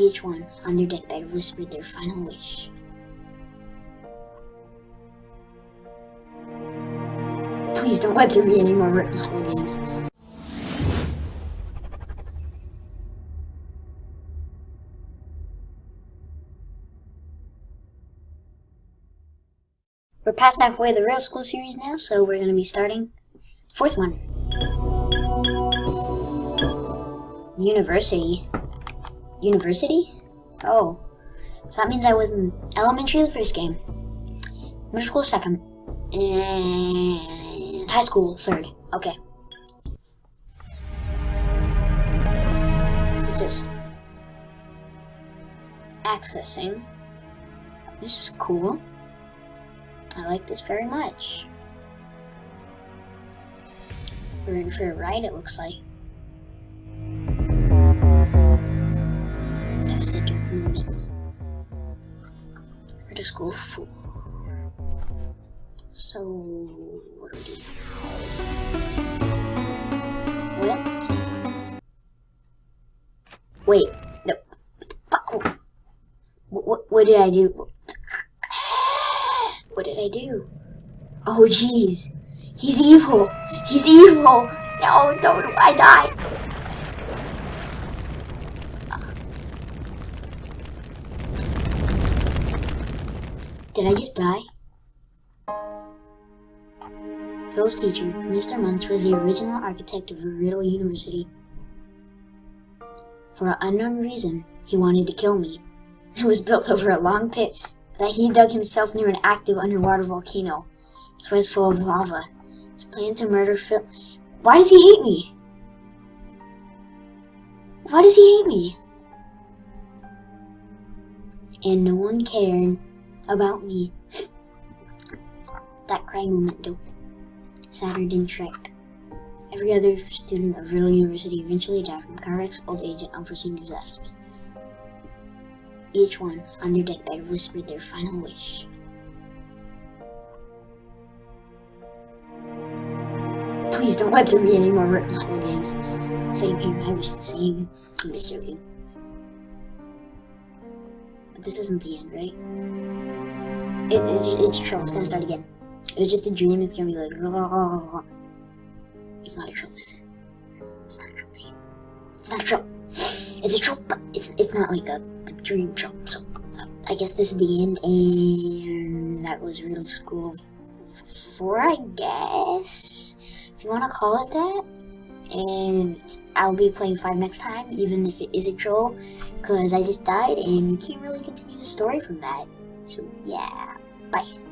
Each one, on their deathbed, whispered their final wish. Please don't let there be any more Riddle School games. We're past halfway of the Riddle School series now, so we're going to be starting fourth one. University. University? Oh. So that means I was in elementary the first game. Middle school second. And high school third. Okay. What's this? Accessing. Eh? This is cool. I like this very much. We're in for a ride, it looks like. To school for? So, what do we do? What? Wait, no. What, what, what did I do? What did I do? Oh, jeez. He's evil. He's evil. No, don't. I die. Did I just die? Phil's teacher, Mr. Munch, was the original architect of Riddle University. For an unknown reason, he wanted to kill me. It was built over a long pit that he dug himself near an active underwater volcano. Its was full of lava. His plan to murder Phil. Why does he hate me? Why does he hate me? And no one cared about me. that cry moment, though. Sadder than Shrek. Every other student of Riddle University eventually died from car wrecks, old age, and unforeseen disasters. Each one, on their deathbed, whispered their final wish. Please don't let there be any more school games. Same here, I wish the same. I'm just joking. But this isn't the end, right? It's, it's, it's a troll, it's gonna start again. It was just a dream, it's gonna be like... It's not a troll, is it? It's not a troll, It's not a troll. It's a troll, but it's, it's not like a dream troll. So, I guess this is the end, and that was Riddle School 4, I guess? If you want to call it that. And I'll be playing 5 next time, even if it is a troll, because I just died, and you can't really continue the story from that. So, yeah. Bye.